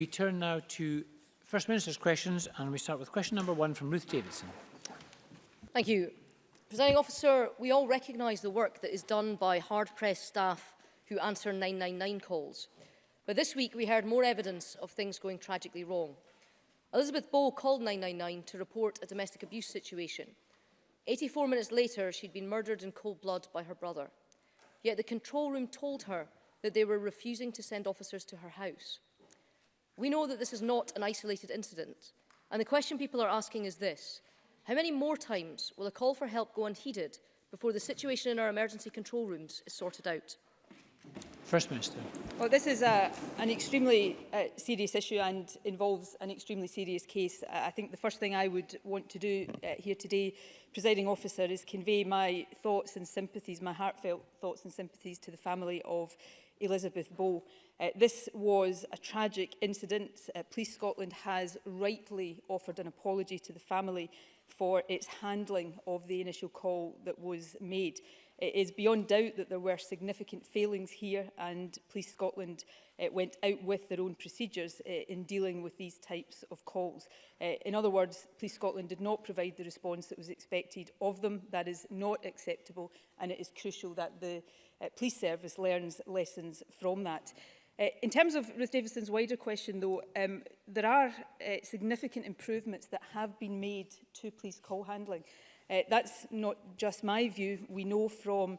We turn now to First Minister's questions and we start with question number one from Ruth Davidson. Thank you. Presiding officer, we all recognise the work that is done by hard-pressed staff who answer 999 calls. But this week we heard more evidence of things going tragically wrong. Elizabeth Bow called 999 to report a domestic abuse situation. 84 minutes later, she'd been murdered in cold blood by her brother. Yet the control room told her that they were refusing to send officers to her house. We know that this is not an isolated incident. And the question people are asking is this. How many more times will a call for help go unheeded before the situation in our emergency control rooms is sorted out? First Minister. Well, this is a, an extremely uh, serious issue and involves an extremely serious case. Uh, I think the first thing I would want to do uh, here today, presiding officer, is convey my thoughts and sympathies, my heartfelt thoughts and sympathies to the family of Elizabeth Bow. Uh, this was a tragic incident. Uh, Police Scotland has rightly offered an apology to the family for its handling of the initial call that was made. It is beyond doubt that there were significant failings here and Police Scotland uh, went out with their own procedures uh, in dealing with these types of calls. Uh, in other words, Police Scotland did not provide the response that was expected of them. That is not acceptable and it is crucial that the uh, police service learns lessons from that. Uh, in terms of Ruth Davidson's wider question, though, um, there are uh, significant improvements that have been made to police call handling. Uh, Uh, that's not just my view. We know from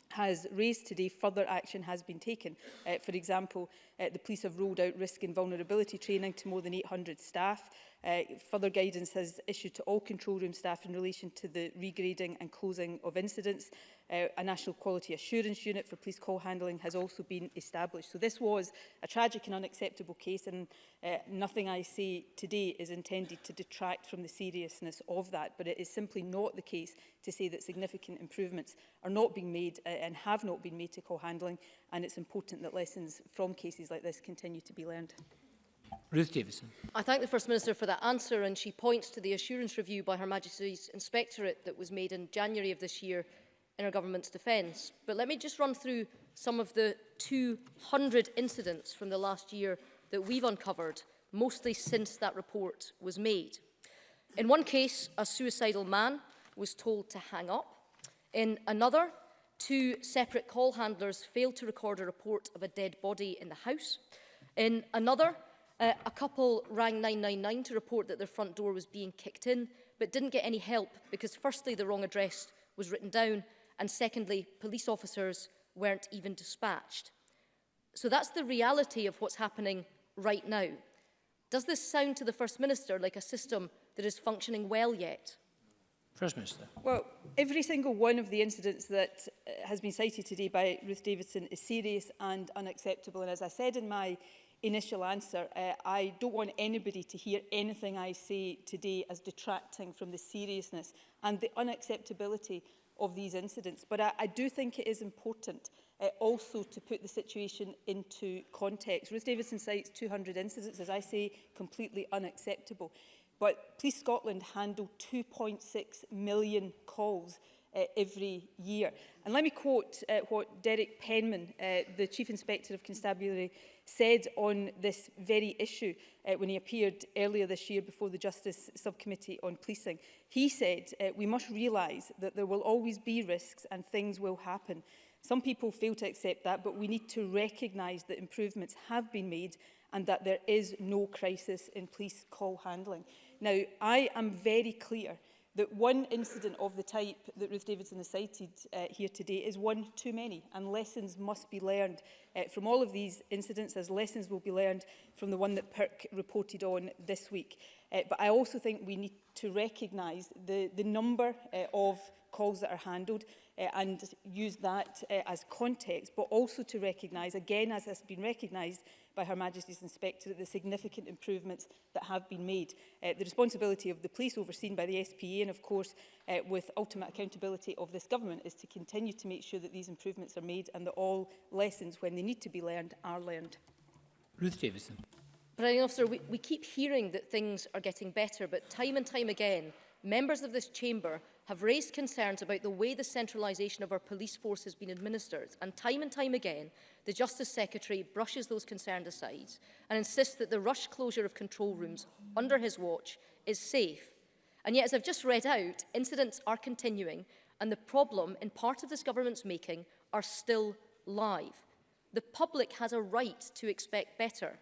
has raised today, further action has been taken. Uh, for example, uh, the police have rolled out risk and vulnerability training to more than 800 staff. Uh, further guidance has issued to all control room staff in relation to the regrading and closing of incidents. Uh, a National Quality Assurance Unit for police call handling has also been established. So this was a tragic and unacceptable case and uh, nothing I say today is intended to detract from the seriousness of that, but it is simply not the case to say that significant improvements are not being made uh, and have not been made to call handling and it's important that lessons from cases like this continue to be learned. Ruth Davison. I thank the First Minister for that answer and she points to the assurance review by Her Majesty's Inspectorate that was made in January of this year in her government's defence. But let me just run through some of the 200 incidents from the last year that we've uncovered, mostly since that report was made. In one case, a suicidal man was told to hang up. In another, two separate call handlers failed to record a report of a dead body in the house. In another, Uh, a couple rang 999 to report that their front door was being kicked in, but didn't get any help because firstly, the wrong address was written down, and secondly, police officers weren't even dispatched. So that's the reality of what's happening right now. Does this sound to the First Minister like a system that is functioning well yet? First Minister. Well, every single one of the incidents that uh, has been cited today by Ruth Davidson is serious and unacceptable. And as I said in my initial answer, uh, I don't want anybody to hear anything I say today as detracting from the seriousness and the unacceptability of these incidents. But I, I do think it is important uh, also to put the situation into context. Ruth Davidson cites 200 incidents, as I say, completely unacceptable. But Police Scotland handled 2.6 million calls uh, every year. And let me quote uh, what Derek Penman, uh, the Chief Inspector of Constabulary, said on this very issue uh, when he appeared earlier this year before the Justice Subcommittee on Policing. He said, uh, we must realise that there will always be risks and things will happen. Some people fail to accept that, but we need to recognise that improvements have been made and that there is no crisis in police call handling. Now, I am very clear that one incident of the type that Ruth Davidson has cited uh, here today is one too many and lessons must be learned uh, from all of these incidents as lessons will be learned from the one that Perk reported on this week. Uh, but I also think we need to recognise the, the number uh, of calls that are handled uh, and use that uh, as context, but also to recognise, again as has been recognised, by Her Majesty's Inspector at the significant improvements that have been made. Uh, the responsibility of the police overseen by the SPA and of course uh, with ultimate accountability of this government is to continue to make sure that these improvements are made and that all lessons when they need to be learned are learned. Ruth Davison. President Officer, we, we keep hearing that things are getting better, but time and time again, members of this chamber have raised concerns about the way the centralisation of our police force has been administered, and time and time again, the Justice Secretary brushes those concerns aside and insists that the rush closure of control rooms under his watch is safe. And yet, as I've just read out, incidents are continuing, and the problem in part of this government's making are still live. The public has a right to expect better.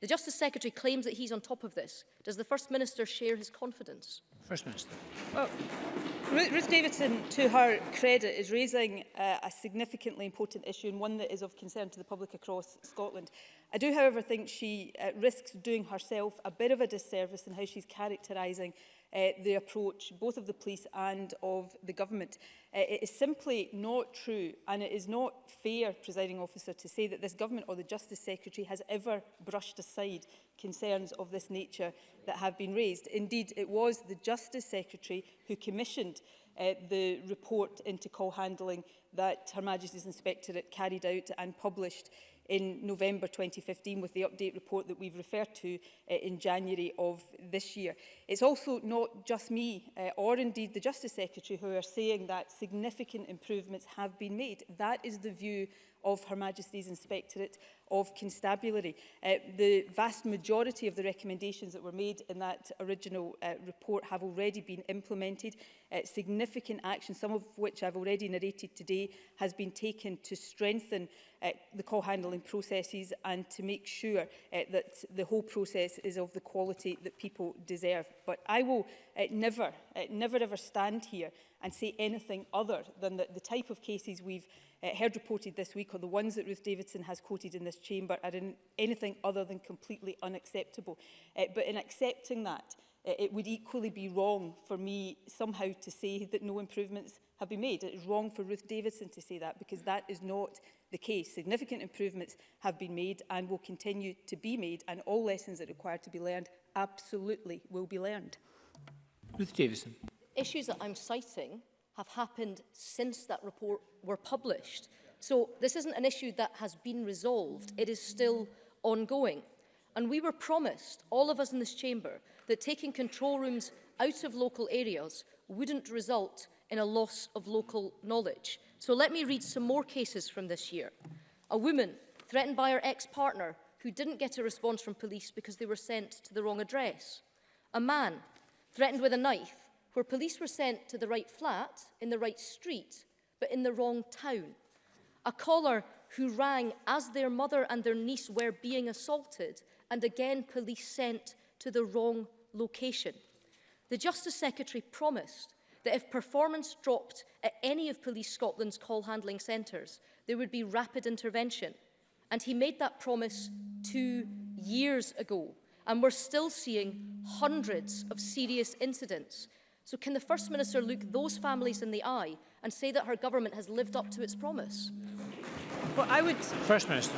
The Justice Secretary claims that he's on top of this. Does the First Minister share his confidence? First Minister. Well, Ruth Davidson, to her credit, is raising uh, a significantly important issue and one that is of concern to the public across Scotland. I do, however, think she uh, risks doing herself a bit of a disservice in how she's characterising uh, the approach both of the police and of the government. Uh, it is simply not true and it is not fair, presiding officer, to say that this government or the Justice Secretary has ever brushed aside concerns of this nature that have been raised. Indeed, it was the Justice Secretary who commissioned uh, the report into call handling that Her Majesty's Inspectorate carried out and published in November 2015 with the update report that we've referred to uh, in January of this year. It's also not just me uh, or indeed the Justice Secretary who are saying that significant improvements have been made. That is the view of Her Majesty's Inspectorate of Constabulary. Uh, the vast majority of the recommendations that were made in that original uh, report have already been implemented. Uh, significant action, some of which I've already narrated today, has been taken to strengthen uh, the call handling processes and to make sure uh, that the whole process is of the quality that people deserve. But I will uh, never, uh, never ever stand here and say anything other than that the type of cases we've uh, heard reported this week or the ones that Ruth Davidson has quoted in this chamber are in anything other than completely unacceptable. Uh, but in accepting that, uh, it would equally be wrong for me somehow to say that no improvements have been made. It is wrong for Ruth Davidson to say that because that is not the case. Significant improvements have been made and will continue to be made and all lessons that require to be learned absolutely will be learned. Ruth Davidson issues that I'm citing have happened since that report were published. So this isn't an issue that has been resolved. It is still ongoing. And we were promised, all of us in this chamber, that taking control rooms out of local areas wouldn't result in a loss of local knowledge. So let me read some more cases from this year. A woman threatened by her ex-partner who didn't get a response from police because they were sent to the wrong address. A man threatened with a knife where police were sent to the right flat in the right street, but in the wrong town. A caller who rang as their mother and their niece were being assaulted, and again police sent to the wrong location. The Justice Secretary promised that if performance dropped at any of Police Scotland's call handling centres, there would be rapid intervention. And he made that promise two years ago. And we're still seeing hundreds of serious incidents So can the First Minister look those families in the eye and say that her government has lived up to its promise? Well, I would... First Minister.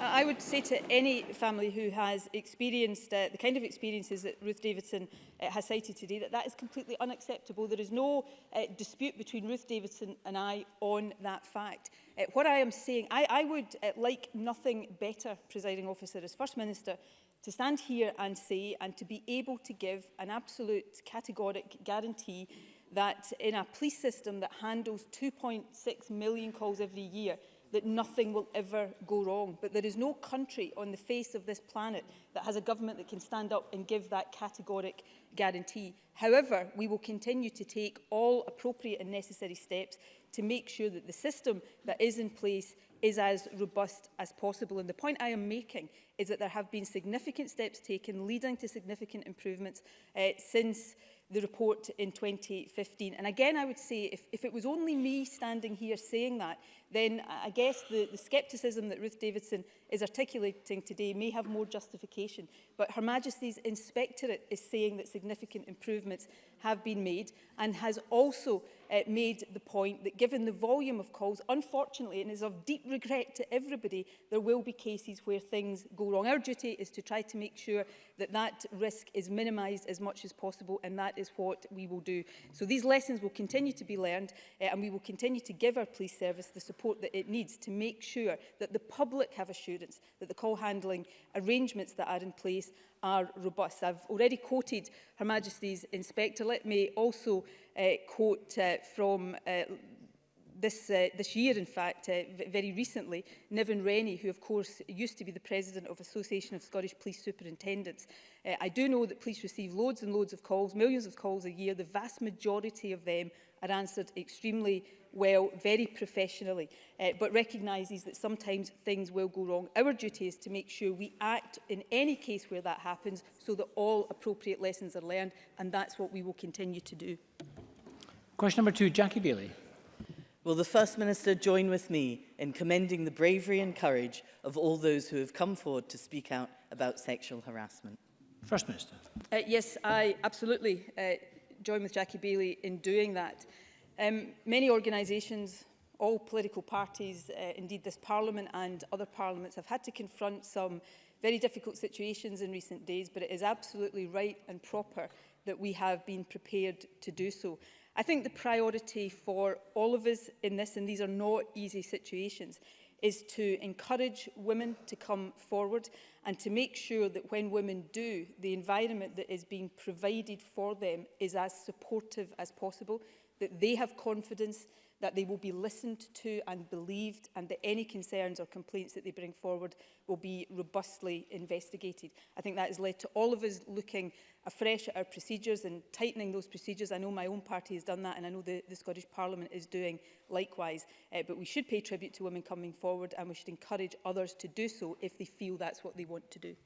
I would say to any family who has experienced uh, the kind of experiences that Ruth Davidson uh, has cited today that that is completely unacceptable. There is no uh, dispute between Ruth Davidson and I on that fact. Uh, what I am saying, I, I would uh, like nothing better, presiding officer, as First Minister, To stand here and say, and to be able to give an absolute categoric guarantee that in a police system that handles 2.6 million calls every year, that nothing will ever go wrong. But there is no country on the face of this planet that has a government that can stand up and give that categoric guarantee. However, we will continue to take all appropriate and necessary steps to make sure that the system that is in place is as robust as possible. And the point I am making is that there have been significant steps taken leading to significant improvements uh, since the report in 2015. And again, I would say if, if it was only me standing here saying that, then I guess the, the scepticism that Ruth Davidson is articulating today may have more justification. But Her Majesty's Inspectorate is saying that significant improvements have been made and has also uh, made the point that given the volume of calls, unfortunately, and is of deep regret to everybody, there will be cases where things go wrong. Our duty is to try to make sure that that risk is minimised as much as possible, and that is what we will do. So these lessons will continue to be learned, uh, and we will continue to give our police service the support support that it needs to make sure that the public have assurance that the call handling arrangements that are in place are robust. I've already quoted Her Majesty's Inspector. Let me also uh, quote uh, from uh, this, uh, this year, in fact, uh, very recently, Niven Rennie, who of course used to be the president of Association of Scottish Police Superintendents. Uh, I do know that police receive loads and loads of calls, millions of calls a year. The vast majority of them are answered extremely well, very professionally, uh, but recognises that sometimes things will go wrong. Our duty is to make sure we act in any case where that happens so that all appropriate lessons are learned, and that's what we will continue to do. Question number two, Jackie Bailey. Will the First Minister join with me in commending the bravery and courage of all those who have come forward to speak out about sexual harassment? First Minister. Uh, yes, I absolutely uh, join with Jackie Bailey in doing that. Um, many organisations, all political parties, uh, indeed this Parliament and other parliaments have had to confront some very difficult situations in recent days, but it is absolutely right and proper that we have been prepared to do so. I think the priority for all of us in this, and these are not easy situations, is to encourage women to come forward and to make sure that when women do, the environment that is being provided for them is as supportive as possible, that they have confidence that they will be listened to and believed and that any concerns or complaints that they bring forward will be robustly investigated. I think that has led to all of us looking afresh at our procedures and tightening those procedures. I know my own party has done that and I know the, the Scottish Parliament is doing likewise. Uh, but we should pay tribute to women coming forward and we should encourage others to do so if they feel that's what they want to do.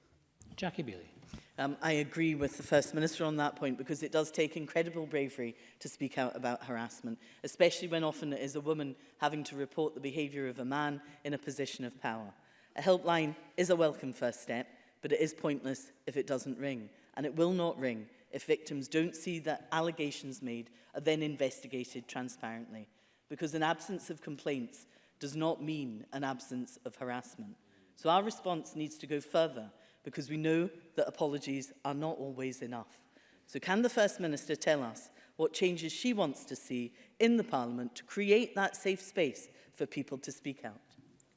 Jackie Bailey. Um, I agree with the First Minister on that point because it does take incredible bravery to speak out about harassment, especially when often it is a woman having to report the behaviour of a man in a position of power. A helpline is a welcome first step, but it is pointless if it doesn't ring, and it will not ring if victims don't see that allegations made are then investigated transparently, because an absence of complaints does not mean an absence of harassment. So our response needs to go further because we know that apologies are not always enough. So can the First Minister tell us what changes she wants to see in the Parliament to create that safe space for people to speak out?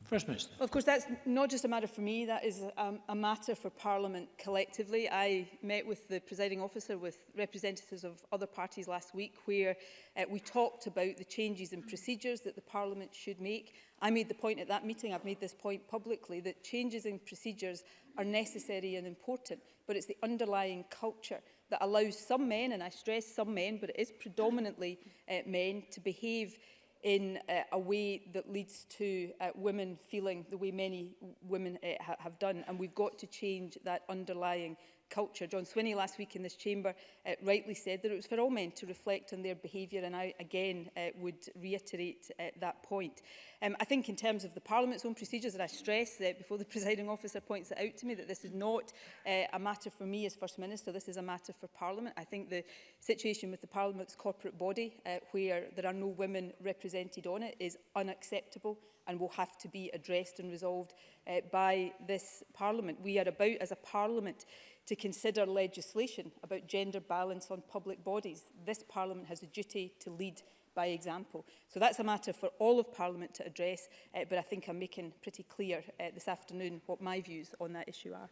First Minister. Well, of course, that's not just a matter for me, that is a, um, a matter for Parliament collectively. I met with the presiding officer with representatives of other parties last week where uh, we talked about the changes in procedures that the Parliament should make. I made the point at that meeting, I've made this point publicly, that changes in procedures are necessary and important, but it's the underlying culture that allows some men, and I stress some men, but it is predominantly uh, men, to behave in uh, a way that leads to uh, women feeling the way many women uh, ha have done. And we've got to change that underlying culture. John Swinney last week in this chamber uh, rightly said that it was for all men to reflect on their behaviour and I again uh, would reiterate uh, that point. Um, I think in terms of the Parliament's own procedures, and I stress that before the presiding officer points it out to me that this is not uh, a matter for me as First Minister, this is a matter for Parliament. I think the situation with the Parliament's corporate body uh, where there are no women represented on it is unacceptable and will have to be addressed and resolved uh, by this Parliament. We are about, as a Parliament, to consider legislation about gender balance on public bodies. This Parliament has a duty to lead by example. So that's a matter for all of Parliament to address, uh, but I think I'm making pretty clear uh, this afternoon what my views on that issue are.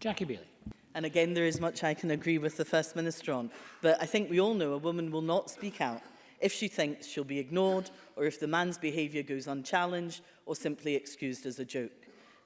Jackie Bailey. And again, there is much I can agree with the First Minister on, but I think we all know a woman will not speak out if she thinks she'll be ignored or if the man's behaviour goes unchallenged or simply excused as a joke.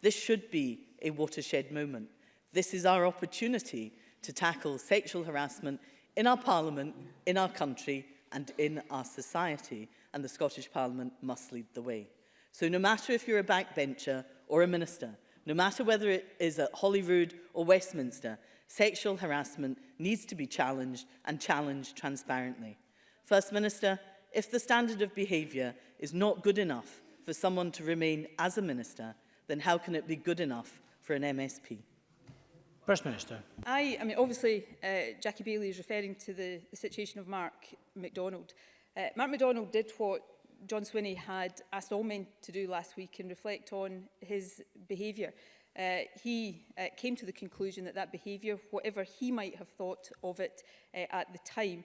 This should be a watershed moment This is our opportunity to tackle sexual harassment in our parliament, in our country and in our society. And the Scottish Parliament must lead the way. So no matter if you're a backbencher or a minister, no matter whether it is at Holyrood or Westminster, sexual harassment needs to be challenged and challenged transparently. First Minister, if the standard of behaviour is not good enough for someone to remain as a minister, then how can it be good enough for an MSP? First Minister. I, I mean, obviously, uh, Jackie Bailey is referring to the, the situation of Mark MacDonald. Uh, Mark MacDonald did what John Swinney had asked all men to do last week and reflect on his behaviour. Uh, he uh, came to the conclusion that that behaviour, whatever he might have thought of it uh, at the time,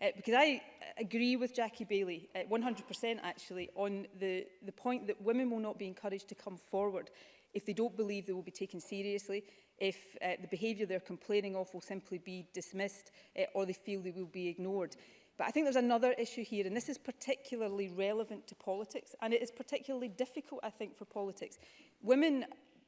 uh, because I agree with Jackie Bailey, uh, 100% actually, on the, the point that women will not be encouraged to come forward if they don't believe they will be taken seriously, if uh, the behaviour they're complaining of will simply be dismissed uh, or they feel they will be ignored. But I think there's another issue here, and this is particularly relevant to politics, and it is particularly difficult, I think, for politics. Women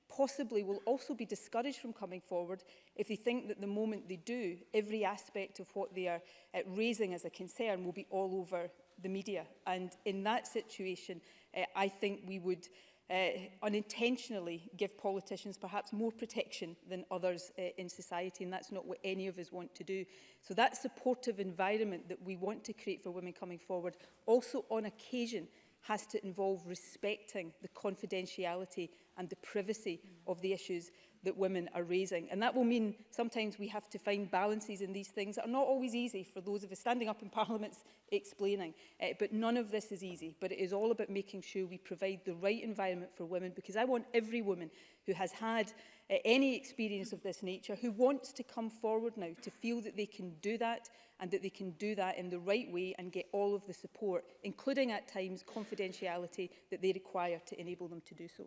possibly will also be discouraged from coming forward if they think that the moment they do, every aspect of what they are uh, raising as a concern will be all over the media. And in that situation, uh, I think we would uh, unintentionally give politicians perhaps more protection than others uh, in society and that's not what any of us want to do. So that supportive environment that we want to create for women coming forward also on occasion has to involve respecting the confidentiality and the privacy mm. of the issues that women are raising. And that will mean sometimes we have to find balances in these things that are not always easy for those of us standing up in parliaments explaining. Uh, but none of this is easy. But it is all about making sure we provide the right environment for women because I want every woman who has had uh, any experience of this nature who wants to come forward now to feel that they can do that and that they can do that in the right way and get all of the support, including at times confidentiality that they require to enable them to do so.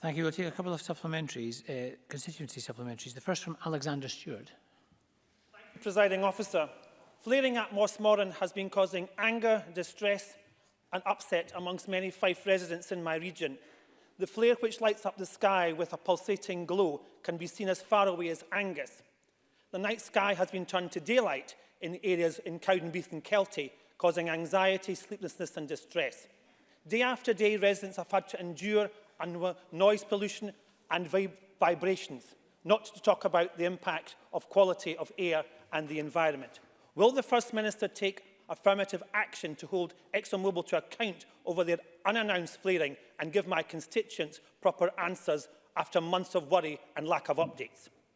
Thank you. We'll take a couple of supplementaries, uh, constituency supplementaries. The first from Alexander Stewart. Thank you, Presiding Officer. Flaring at Moss Moran has been causing anger, distress and upset amongst many Fife residents in my region. The flare which lights up the sky with a pulsating glow can be seen as far away as Angus. The night sky has been turned to daylight in areas in Cowdenbeath and Kelty, causing anxiety, sleeplessness and distress. Day after day, residents have had to endure and noise pollution and vib vibrations, not to talk about the impact of quality of air and the environment. Will the First Minister take affirmative action to hold ExxonMobil to account over their unannounced flaring and give my constituents proper answers after months of worry and lack of updates?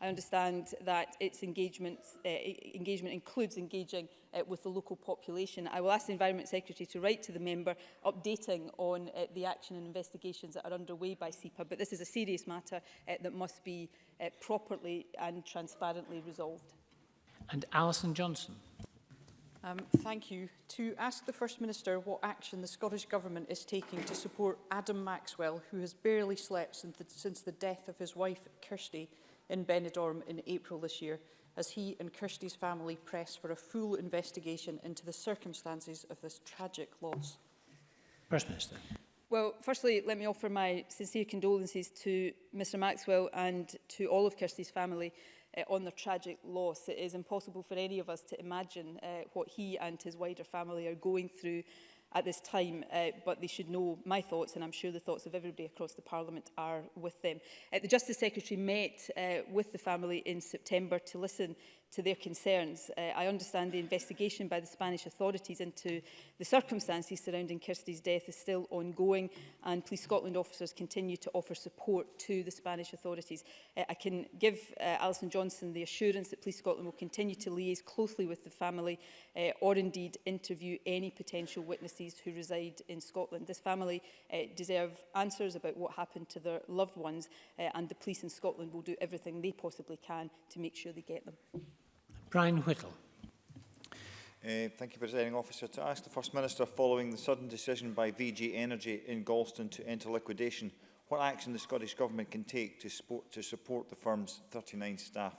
I understand that its engagement uh, engagement includes engaging uh, with the local population. I will ask the Environment Secretary to write to the member updating on uh, the action and investigations that are underway by SEPA, but this is a serious matter uh, that must be uh, properly and transparently resolved. And Alison Johnson. Um, thank you. To ask the First Minister what action the Scottish Government is taking to support Adam Maxwell, who has barely slept since the, since the death of his wife, Kirsty, in Benidorm in April this year as he and Kirsty's family press for a full investigation into the circumstances of this tragic loss? First Minister. Well, firstly, let me offer my sincere condolences to Mr Maxwell and to all of Kirsty's family uh, on their tragic loss. It is impossible for any of us to imagine uh, what he and his wider family are going through at this time, uh, but they should know my thoughts, and I'm sure the thoughts of everybody across the Parliament are with them. Uh, the Justice Secretary met uh, with the family in September to listen to their concerns. Uh, I understand the investigation by the Spanish authorities into the circumstances surrounding Kirsty's death is still ongoing and Police Scotland officers continue to offer support to the Spanish authorities. Uh, I can give uh, Alison Johnson the assurance that Police Scotland will continue to liaise closely with the family uh, or indeed interview any potential witnesses who reside in Scotland. This family uh, deserve answers about what happened to their loved ones uh, and the police in Scotland will do everything they possibly can to make sure they get them. Brian Whittle. Uh, thank you, Presiding Officer. To ask the First Minister, following the sudden decision by VG Energy in Galston to enter liquidation, what action the Scottish Government can take to support, to support the firm's 39 staff?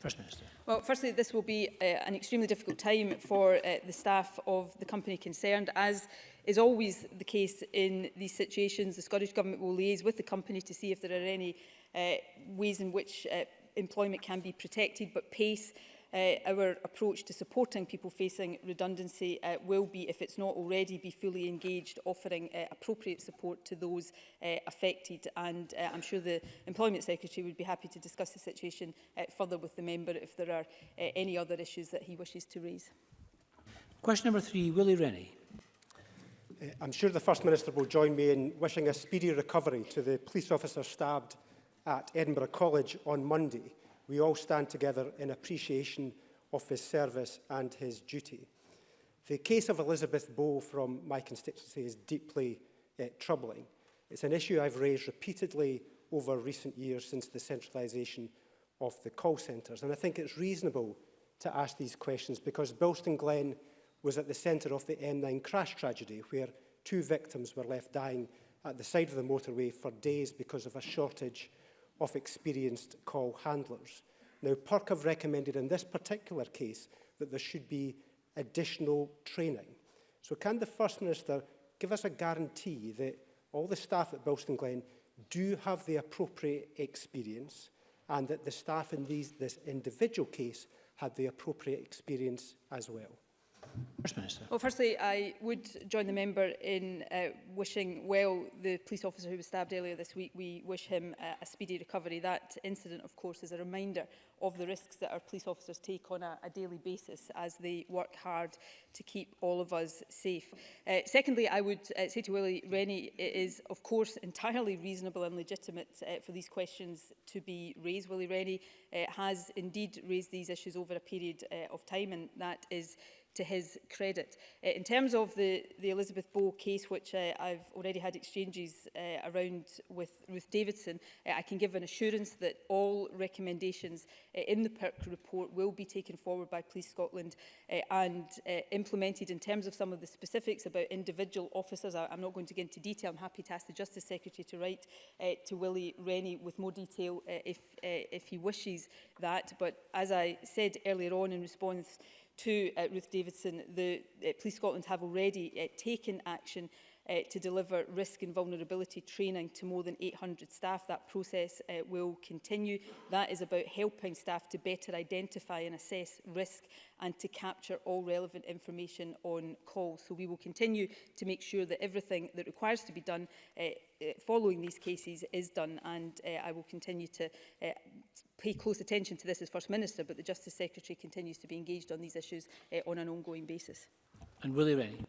First Minister. Well, firstly, this will be uh, an extremely difficult time for uh, the staff of the company concerned. As is always the case in these situations, the Scottish Government will liaise with the company to see if there are any uh, ways in which uh, employment can be protected, but PACE uh, our approach to supporting people facing redundancy uh, will be, if it's not already, be fully engaged, offering uh, appropriate support to those uh, affected. And uh, I'm sure the Employment Secretary would be happy to discuss the situation uh, further with the member if there are uh, any other issues that he wishes to raise. Question number three, Willie Rennie. Uh, I'm sure the First Minister will join me in wishing a speedy recovery to the police officer stabbed at Edinburgh College on Monday we all stand together in appreciation of his service and his duty. The case of Elizabeth Bow from my constituency is deeply uh, troubling. It's an issue I've raised repeatedly over recent years since the centralisation of the call centres. And I think it's reasonable to ask these questions because Bilston Glen was at the centre of the M9 crash tragedy where two victims were left dying at the side of the motorway for days because of a shortage of experienced call handlers. Now, PERC have recommended in this particular case that there should be additional training. So can the First Minister give us a guarantee that all the staff at Bilston Glen do have the appropriate experience and that the staff in these, this individual case had the appropriate experience as well? First Minister. Well, firstly, I would join the member in uh, wishing well the police officer who was stabbed earlier this week. We wish him uh, a speedy recovery. That incident, of course, is a reminder of the risks that our police officers take on a, a daily basis as they work hard to keep all of us safe. Uh, secondly, I would uh, say to Willie Rennie, it is, of course, entirely reasonable and legitimate uh, for these questions to be raised. Willie Rennie uh, has indeed raised these issues over a period uh, of time, and that is to his credit. Uh, in terms of the, the Elizabeth Bow case, which uh, I've already had exchanges uh, around with Ruth Davidson, uh, I can give an assurance that all recommendations uh, in the PERC report will be taken forward by Police Scotland uh, and uh, implemented in terms of some of the specifics about individual officers. I, I'm not going to get into detail. I'm happy to ask the Justice Secretary to write uh, to Willie Rennie with more detail uh, if, uh, if he wishes that. But as I said earlier on in response to uh, Ruth Davidson, the uh, Police Scotland have already uh, taken action uh, to deliver risk and vulnerability training to more than 800 staff. That process uh, will continue. That is about helping staff to better identify and assess risk and to capture all relevant information on calls. So we will continue to make sure that everything that requires to be done uh, uh, following these cases is done and uh, I will continue to uh, pay close attention to this as First Minister but the Justice Secretary continues to be engaged on these issues uh, on an ongoing basis. And Willie Rennie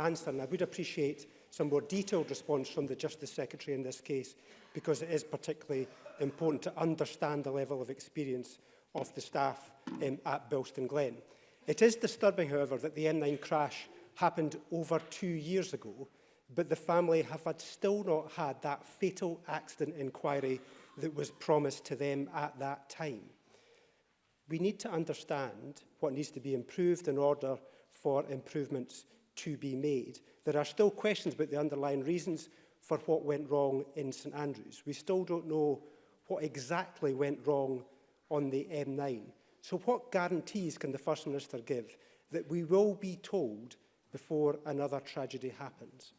answer, and I would appreciate some more detailed response from the Justice Secretary in this case, because it is particularly important to understand the level of experience of the staff um, at Bilston Glen. It is disturbing, however, that the n 9 crash happened over two years ago, but the family have had still not had that fatal accident inquiry that was promised to them at that time. We need to understand what needs to be improved in order for improvements to be made. There are still questions about the underlying reasons for what went wrong in St Andrews. We still don't know what exactly went wrong on the M9. So what guarantees can the First Minister give that we will be told before another tragedy happens?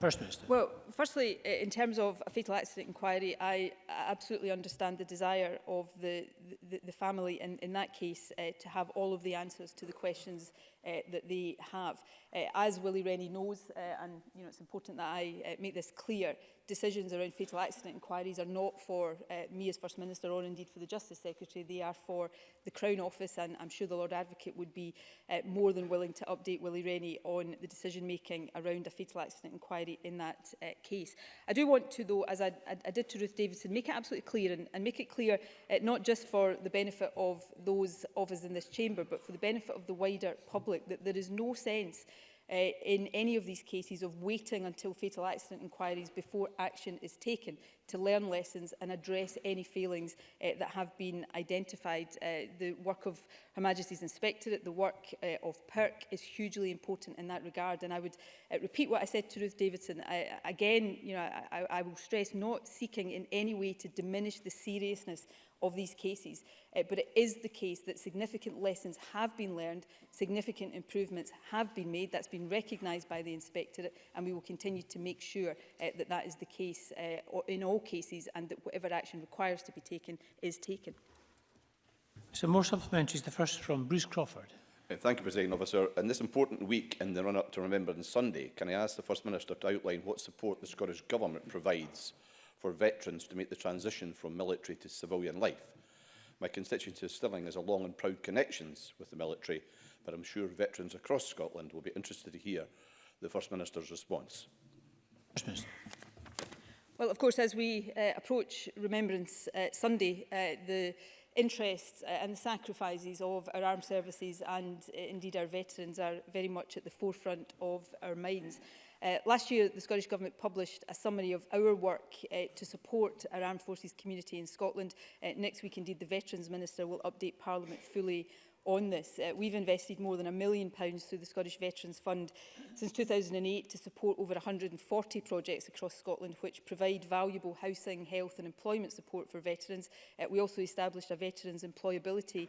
First Minister. Well, firstly, in terms of a fatal accident inquiry, I absolutely understand the desire of the, the, the family in, in that case uh, to have all of the answers to the questions Uh, that they have. Uh, as Willie Rennie knows, uh, and you know, it's important that I uh, make this clear, decisions around fatal accident inquiries are not for uh, me as First Minister or indeed for the Justice Secretary. They are for the Crown Office and I'm sure the Lord Advocate would be uh, more than willing to update Willie Rennie on the decision making around a fatal accident inquiry in that uh, case. I do want to though, as I, I, I did to Ruth Davidson, make it absolutely clear and, and make it clear uh, not just for the benefit of those of us in this chamber but for the benefit of the wider public public that there is no sense uh, in any of these cases of waiting until fatal accident inquiries before action is taken to learn lessons and address any failings uh, that have been identified. Uh, the work of Her Majesty's Inspectorate, the work uh, of PERC is hugely important in that regard. And I would uh, repeat what I said to Ruth Davidson. I, again, you know, I, I will stress not seeking in any way to diminish the seriousness of these cases. Uh, but it is the case that significant lessons have been learned, significant improvements have been made. That's been recognised by the inspectorate and we will continue to make sure uh, that that is the case uh, in all cases and that whatever action requires to be taken is taken. So more supplementaries, the first from Bruce Crawford. Uh, thank you, President Officer. In this important week in the run-up to Remembrance Sunday, can I ask the First Minister to outline what support the Scottish Government provides for veterans to make the transition from military to civilian life. My constituency of Stirling has a long and proud connections with the military, but I'm sure veterans across Scotland will be interested to hear the First Minister's response. First Minister. Well, of course, as we uh, approach Remembrance uh, Sunday, uh, the interests uh, and the sacrifices of our armed services and uh, indeed our veterans are very much at the forefront of our minds. Uh, last year, the Scottish Government published a summary of our work uh, to support our armed forces community in Scotland. Uh, next week, indeed, the Veterans Minister will update Parliament fully on this. Uh, we've invested more than a million pounds through the Scottish Veterans Fund since 2008 to support over 140 projects across Scotland which provide valuable housing, health and employment support for veterans. Uh, we also established a veterans employability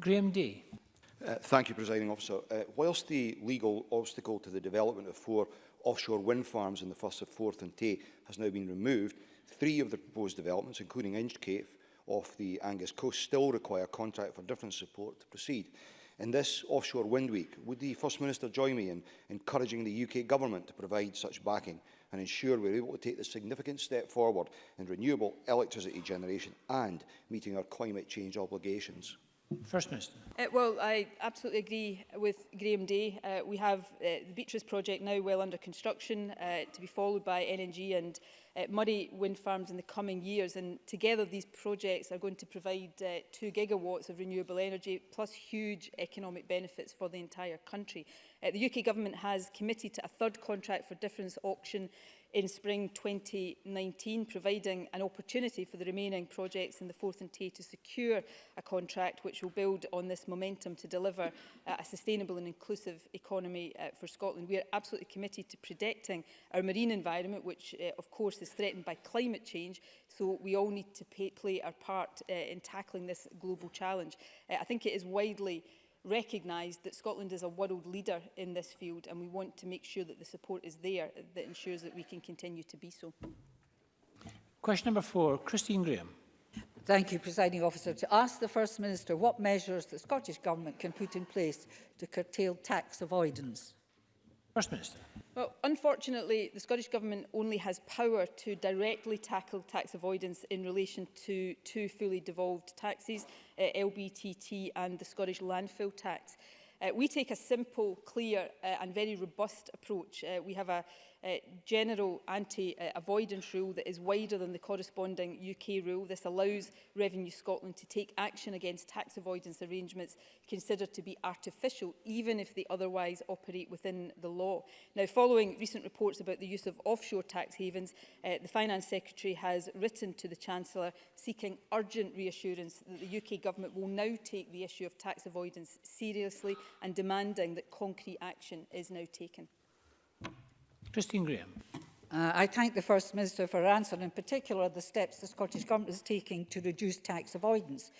Graham Day. Uh, thank you, Presiding Officer. Uh, whilst the legal obstacle to the development of four offshore wind farms in the Firth of Forth and Tay has now been removed, three of the proposed developments, including Inchcape off the Angus coast, still require contract for different support to proceed. In this Offshore Wind Week, would the First Minister join me in encouraging the UK Government to provide such backing and ensure we're able to take the significant step forward in renewable electricity generation and meeting our climate change obligations? First Minister. Uh, well, I absolutely agree with Graham Day. Uh, we have uh, the Beatrice project now well under construction uh, to be followed by NNG and uh, Murray wind farms in the coming years. And together these projects are going to provide uh, two gigawatts of renewable energy plus huge economic benefits for the entire country. Uh, the UK government has committed to a third contract for difference auction in spring 2019, providing an opportunity for the remaining projects in the Forth and Tay to secure a contract which will build on this momentum to deliver uh, a sustainable and inclusive economy uh, for Scotland. We are absolutely committed to protecting our marine environment, which uh, of course is threatened by climate change, so we all need to pay, play our part uh, in tackling this global challenge. Uh, I think it is widely recognised that Scotland is a world leader in this field and we want to make sure that the support is there that ensures that we can continue to be so. Question number four, Christine Graham. Thank you, Presiding Officer. To ask the First Minister what measures the Scottish Government can put in place to curtail tax avoidance. First Minister. Well, unfortunately, the Scottish Government only has power to directly tackle tax avoidance in relation to two fully devolved taxes, uh, eh, LBTT and the Scottish landfill tax. Uh, we take a simple, clear uh, and very robust approach. Uh, we have a, uh, general anti-avoidance uh, rule that is wider than the corresponding UK rule. This allows Revenue Scotland to take action against tax avoidance arrangements considered to be artificial, even if they otherwise operate within the law. Now, following recent reports about the use of offshore tax havens, uh, the Finance Secretary has written to the Chancellor seeking urgent reassurance that the UK Government will now take the issue of tax avoidance seriously and demanding that concrete action is now taken. Christine Graham. Uh, I thank the First Minister for her answer, and in particular the steps the Scottish Government is taking to reduce tax avoidance.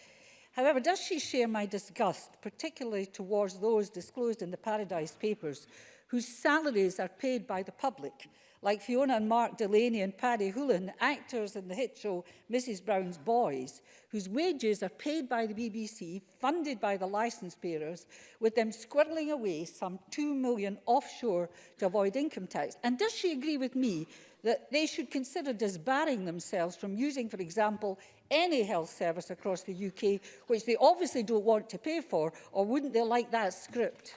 However, does she share my disgust, particularly towards those disclosed in the Paradise Papers, whose salaries are paid by the public like Fiona and Mark Delaney and Paddy Hoolan, actors in the hit show Mrs Brown's Boys, whose wages are paid by the BBC, funded by the licence bearers, with them squirreling away some 2 million offshore to avoid income tax. And does she agree with me that they should consider disbarring themselves from using, for example, any health service across the UK, which they obviously don't want to pay for, or wouldn't they like that script?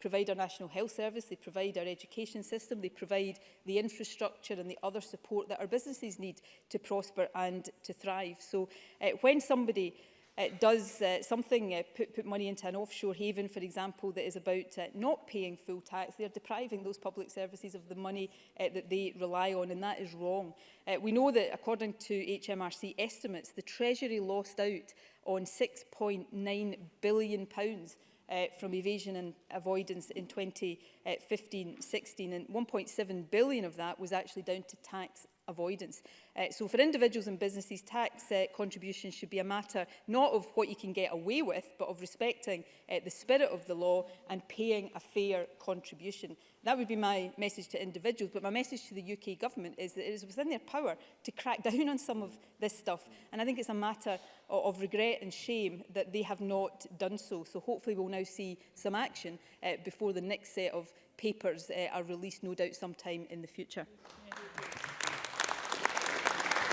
provide our National Health Service, they provide our education system, they provide the infrastructure and the other support that our businesses need to prosper and to thrive. So uh, when somebody It does uh, something, uh, put, put money into an offshore haven, for example, that is about uh, not paying full tax. they are depriving those public services of the money uh, that they rely on, and that is wrong. Uh, we know that, according to HMRC estimates, the Treasury lost out on £6.9 billion pounds uh, from evasion and avoidance in 2015-16 and 1.7 billion of that was actually down to tax avoidance. Uh, so for individuals and businesses, tax uh, contributions should be a matter not of what you can get away with, but of respecting uh, the spirit of the law and paying a fair contribution. That would be my message to individuals, but my message to the UK government is that it is within their power to crack down on some of this stuff. And I think it's a matter of, of regret and shame that they have not done so. So hopefully we'll now see some action uh, before the next set of papers uh, are released, no doubt sometime in the future. Yeah.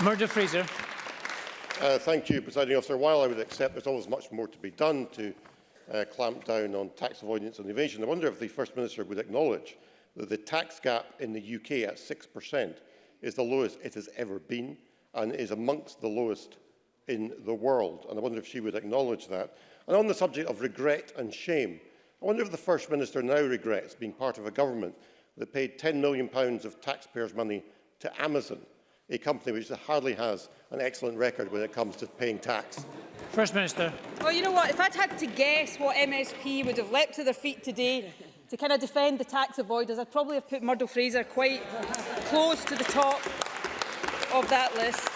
Murdo Fraser. Uh, thank you, Presiding Officer. While I would accept there's always much more to be done to uh, clamp down on tax avoidance and evasion, I wonder if the First Minister would acknowledge that the tax gap in the UK at 6% is the lowest it has ever been and is amongst the lowest in the world. And I wonder if she would acknowledge that. And on the subject of regret and shame, I wonder if the First Minister now regrets being part of a government that paid £10 million of taxpayers' money to Amazon a company which hardly has an excellent record when it comes to paying tax. First Minister. Well, you know what? If I'd had to guess what MSP would have leapt to their feet today to kind of defend the tax avoiders, I'd probably have put Murdo Fraser quite close to the top of that list.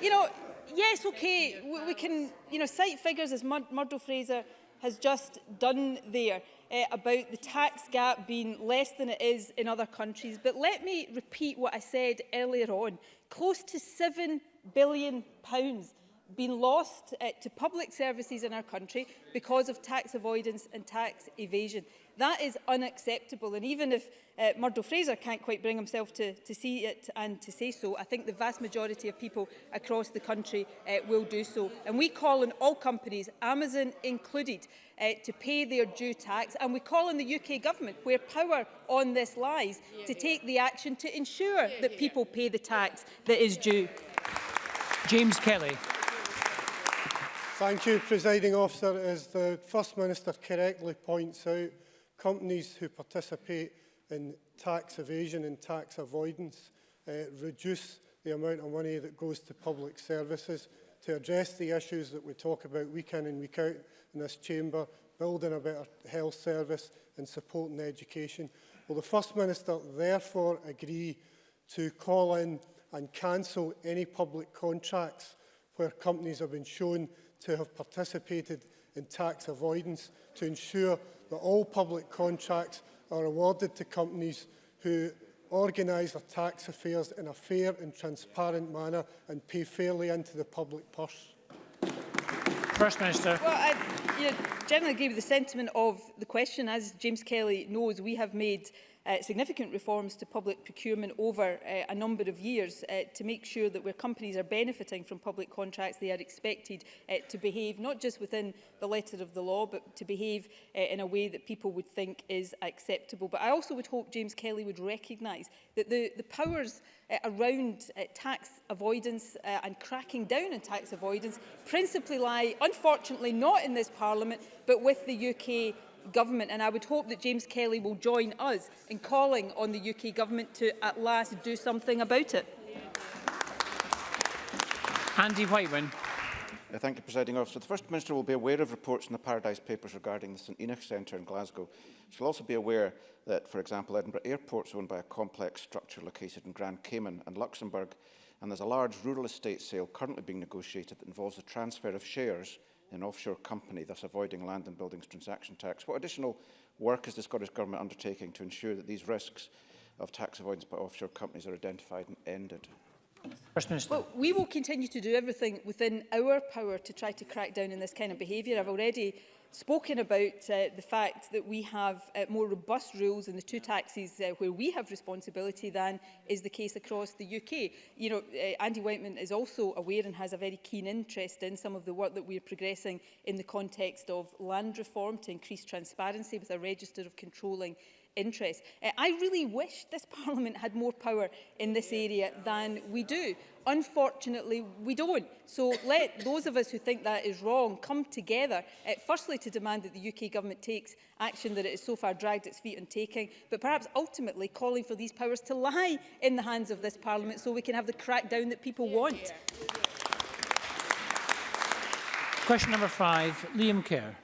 You know, yes, okay, we, we can, you know, cite figures as Mur Murdo Fraser has just done there uh, about the tax gap being less than it is in other countries. But let me repeat what I said earlier on. Close to £7 billion pounds been lost uh, to public services in our country because of tax avoidance and tax evasion. That is unacceptable. And even if uh, Murdo Fraser can't quite bring himself to, to see it and to say so, I think the vast majority of people across the country uh, will do so. And we call on all companies, Amazon included, uh, to pay their due tax. And we call on the UK government, where power on this lies, yeah, to take the action to ensure yeah, that people pay the tax that is due. James Kelly. Thank you, Presiding Officer. As the First Minister correctly points out, companies who participate in tax evasion and tax avoidance uh, reduce the amount of money that goes to public services to address the issues that we talk about week in and week out in this chamber, building a better health service and supporting education. Will the First Minister therefore agree to call in and cancel any public contracts where companies have been shown to have participated in tax avoidance to ensure that all public contracts are awarded to companies who organise their tax affairs in a fair and transparent manner and pay fairly into the public purse? First Minister. Well, I you know, generally agree with the sentiment of the question. As James Kelly knows, we have made uh, significant reforms to public procurement over uh, a number of years uh, to make sure that where companies are benefiting from public contracts, they are expected uh, to behave not just within the letter of the law, but to behave uh, in a way that people would think is acceptable. But I also would hope James Kelly would recognise that the, the powers uh, around uh, tax avoidance uh, and cracking down on tax avoidance principally lie, unfortunately, not in this Parliament, but with the UK Government. And I would hope that James Kelly will join us in calling on the UK Government to at last do something about it. Andy Whiteman. Uh, thank you, Presiding Officer. The First Minister will be aware of reports in the Paradise Papers regarding the St Enoch Centre in Glasgow. She'll also be aware that, for example, Edinburgh Airport is owned by a complex structure located in Grand Cayman and Luxembourg, and there's a large rural estate sale currently being negotiated that involves the transfer of shares in offshore company, thus avoiding land and buildings transaction tax. What additional work is the Scottish Government undertaking to ensure that these risks of tax avoidance by offshore companies are identified and ended? First Minister. Well, we will continue to do everything within our power to try to crack down on this kind of behaviour. I've already spoken about uh, the fact that we have uh, more robust rules in the two taxes uh, where we have responsibility than is the case across the UK. You know, uh, Andy Whiteman is also aware and has a very keen interest in some of the work that we're progressing in the context of land reform to increase transparency with a register of controlling interest. Uh, I really wish this Parliament had more power in this area than we do. Unfortunately, we don't. So let those of us who think that is wrong come together, uh, firstly to demand that the UK government takes action that it has so far dragged its feet on taking, but perhaps ultimately calling for these powers to lie in the hands of this Parliament so we can have the crackdown that people want. Question number five, Liam Kerr.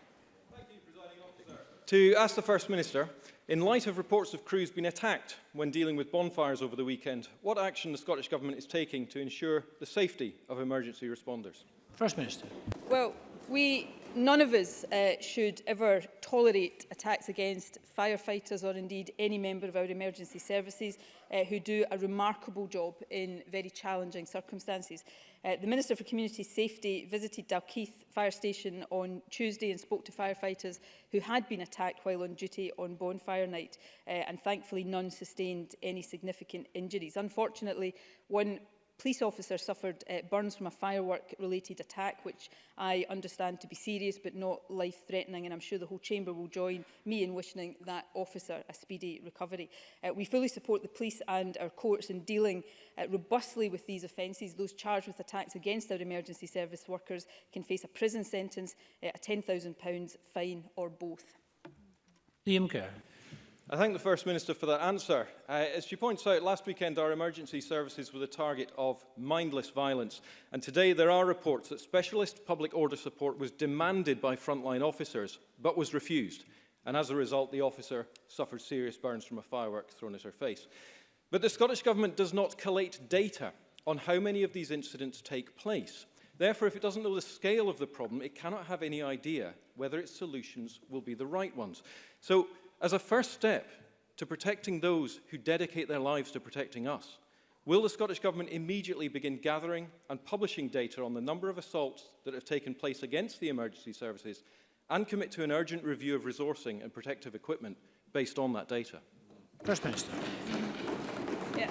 To ask the First Minister In light of reports of crews being attacked when dealing with bonfires over the weekend, what action the Scottish Government is taking to ensure the safety of emergency responders? First Minister. Well, we none of us uh, should ever tolerate attacks against firefighters or indeed any member of our emergency services uh, who do a remarkable job in very challenging circumstances. Uh, the Minister for Community Safety visited Dalkeith Fire Station on Tuesday and spoke to firefighters who had been attacked while on duty on bonfire night uh, and thankfully none sustained any significant injuries. Unfortunately, one police officer suffered uh, burns from a firework-related attack, which I understand to be serious but not life-threatening, and I'm sure the whole chamber will join me in wishing that officer a speedy recovery. Uh, we fully support the police and our courts in dealing uh, robustly with these offences. Those charged with attacks against our emergency service workers can face a prison sentence, uh, a £10,000 fine or both. Liam Kerr. I thank the First Minister for that answer. Uh, as she points out, last weekend our emergency services were the target of mindless violence. And today there are reports that specialist public order support was demanded by frontline officers, but was refused. And as a result, the officer suffered serious burns from a firework thrown at her face. But the Scottish Government does not collate data on how many of these incidents take place. Therefore, if it doesn't know the scale of the problem, it cannot have any idea whether its solutions will be the right ones. So As a first step to protecting those who dedicate their lives to protecting us, will the Scottish Government immediately begin gathering and publishing data on the number of assaults that have taken place against the emergency services and commit to an urgent review of resourcing and protective equipment based on that data? First Minister. Yeah.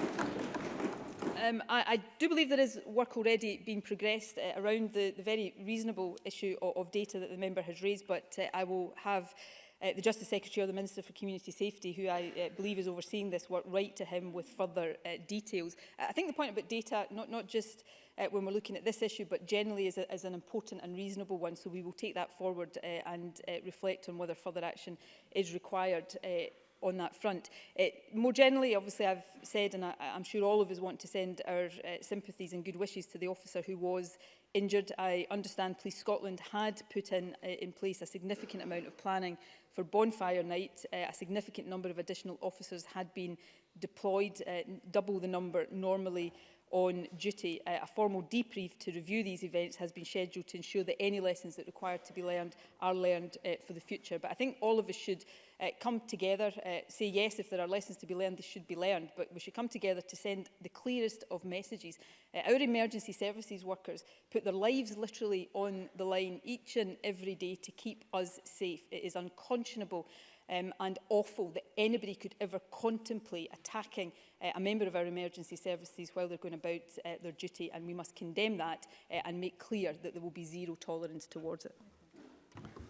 Um, I, I do believe there is work already being progressed uh, around the, the very reasonable issue of, of data that the member has raised, but uh, I will have uh, the Justice Secretary or the Minister for Community Safety, who I uh, believe is overseeing this work, write to him with further uh, details. Uh, I think the point about data, not, not just uh, when we're looking at this issue, but generally is, a, is an important and reasonable one. So we will take that forward uh, and uh, reflect on whether further action is required. Uh, on that front. It, uh, more generally, obviously, I've said, and I, I'm sure all of us want to send our uh, sympathies and good wishes to the officer who was injured. I understand Police Scotland had put in, uh, in place a significant amount of planning for bonfire night. Uh, a significant number of additional officers had been deployed, uh, double the number normally on duty. Uh, a formal debrief to review these events has been scheduled to ensure that any lessons that require to be learned are learned uh, for the future. But I think all of us should uh, come together, uh, say yes, if there are lessons to be learned, they should be learned, but we should come together to send the clearest of messages. Uh, our emergency services workers put their lives literally on the line each and every day to keep us safe. It is unconscionable um, and awful that anybody could ever contemplate attacking uh, a member of our emergency services while they're going about uh, their duty. And we must condemn that uh, and make clear that there will be zero tolerance towards it.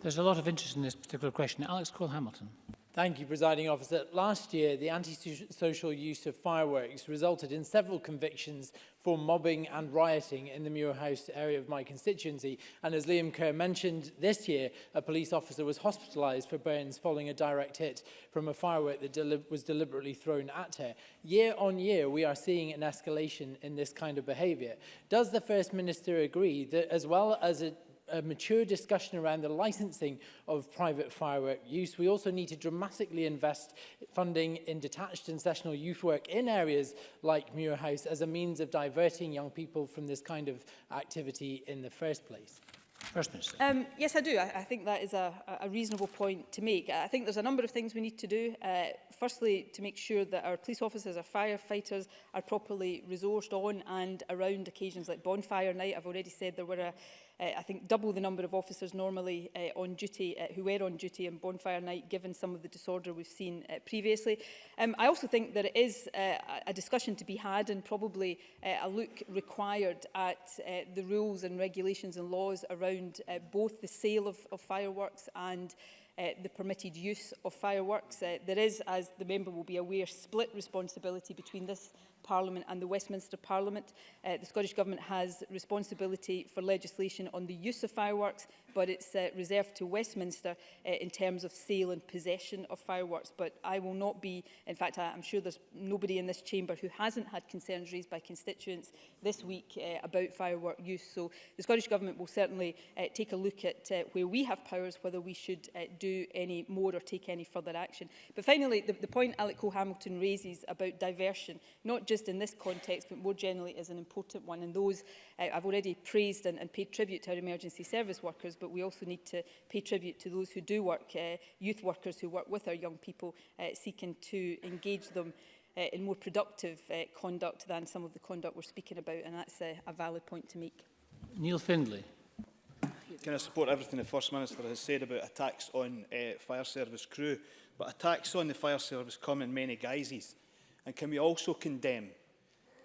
There's a lot of interest in this particular question. Alex Cole-Hamilton. Thank you, Presiding Officer. Last year, the antisocial use of fireworks resulted in several convictions for mobbing and rioting in the Muir House area of my constituency. And as Liam Kerr mentioned, this year, a police officer was hospitalised for burns following a direct hit from a firework that deli was deliberately thrown at her. Year on year, we are seeing an escalation in this kind of behaviour. Does the First Minister agree that as well as a a mature discussion around the licensing of private firework use. We also need to dramatically invest funding in detached and sessional youth work in areas like Muirhouse as a means of diverting young people from this kind of activity in the first place. First Minister. Um, yes, I do. I, I think that is a, a reasonable point to make. I think there's a number of things we need to do. Uh, firstly, to make sure that our police officers, our firefighters are properly resourced on and around occasions like bonfire night. I've already said there were a uh, I think, double the number of officers normally uh, on duty uh, who were on duty on bonfire night, given some of the disorder we've seen uh, previously. Um, I also think that it is uh, a discussion to be had and probably uh, a look required at uh, the rules and regulations and laws around uh, both the sale of, of fireworks and uh, the permitted use of fireworks. Uh, there is, as the member will be aware, split responsibility between this Parliament and the Westminster Parliament. Uh, the Scottish Government has responsibility for legislation on the use of fireworks, but it's uh, reserved to Westminster uh, in terms of sale and possession of fireworks. But I will not be, in fact, I, I'm sure there's nobody in this chamber who hasn't had concerns raised by constituents this week uh, about firework use. So the Scottish Government will certainly uh, take a look at uh, where we have powers, whether we should uh, do any more or take any further action. But finally, the, the point Alec Cole-Hamilton raises about diversion, not just in this context, but more generally is an important one. And those uh, I've already praised and, and paid tribute to our emergency service workers, but we also need to pay tribute to those who do work, uh, youth workers who work with our young people, uh, seeking to engage them uh, in more productive uh, conduct than some of the conduct we're speaking about, and that's uh, a valid point to make. Neil Findlay. Can I support everything the First Minister has said about attacks on uh, fire service crew, but attacks on the fire service come in many guises. And can we also condemn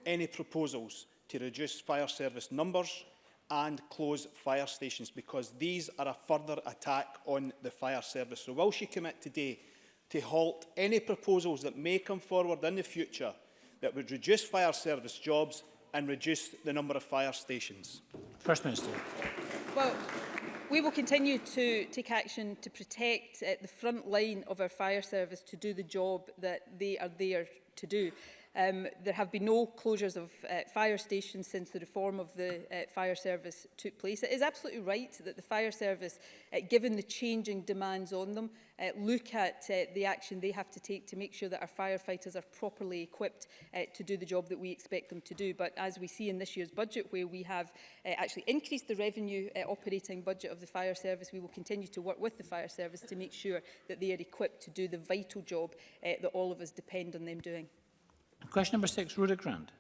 any proposals to reduce fire service numbers and close fire stations because these are a further attack on the fire service. So will she commit today to halt any proposals that may come forward in the future that would reduce fire service jobs and reduce the number of fire stations? First Minister. Well, we will continue to take action to protect uh, the front line of our fire service to do the job that they are there to do. Um, there have been no closures of uh, fire stations since the reform of the uh, fire service took place. It is absolutely right that the fire service, uh, given the changing demands on them, uh, look at uh, the action they have to take to make sure that our firefighters are properly equipped uh, to do the job that we expect them to do. But as we see in this year's budget, where we have uh, actually increased the revenue uh, operating budget of the fire service, we will continue to work with the fire service to make sure that they are equipped to do the vital job uh, that all of us depend on them doing. Question number six, Rhoda Grant.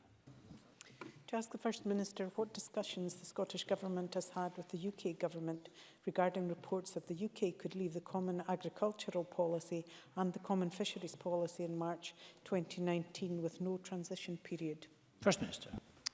To ask the First Minister what discussions the Scottish Government has had with the UK Government regarding reports that the UK could leave the Common Agricultural Policy and the Common Fisheries Policy in March 2019 with no transition period. First Minister.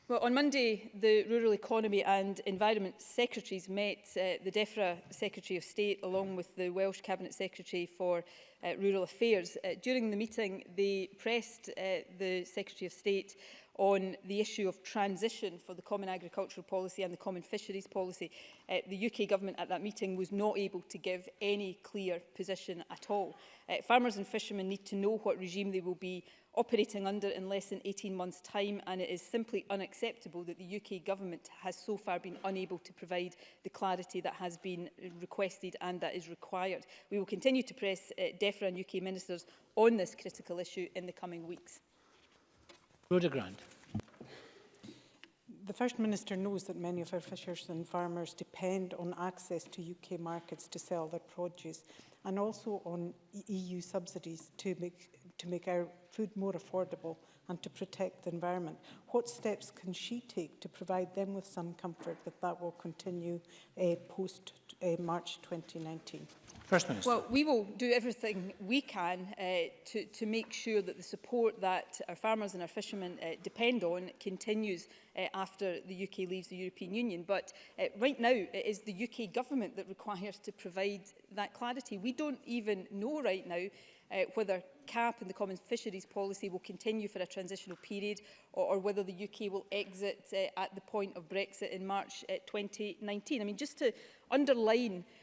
Well, on Monday, the Rural Economy and Environment Secretaries met uh, the DEFRA Secretary of State along with the Welsh Cabinet Secretary for uh, Rural Affairs. Uh, during the meeting, they pressed uh, the Secretary of State on the issue of transition for the Common Agricultural Policy and the Common Fisheries Policy, uh, the UK Government at that meeting was not able to give any clear position at all. Uh, farmers and fishermen need to know what regime they will be operating under in less than 18 months' time, and it is simply unacceptable that the UK Government has so far been unable to provide the clarity that has been requested and that is required. We will continue to press uh, DEFRA and UK Ministers on this critical issue in the coming weeks. Rhoda Grant. The First Minister knows that many of our fishers and farmers depend on access to UK markets to sell their produce and also on EU e subsidies to make, to make our food more affordable and to protect the environment. What steps can she take to provide them with some comfort that that will continue uh, post uh, March 2019? First Minister. Well, we will do everything we can uh, to, to make sure that the support that our farmers and our fishermen uh, depend on continues uh, after the UK leaves the European Union. But uh, right now, it is the UK government that requires to provide that clarity. We don't even know right now uh, whether CAP and the Common Fisheries Policy will continue for a transitional period or, or whether the UK will exit uh, at the point of Brexit in March uh, 2019. I mean, just to underline uh,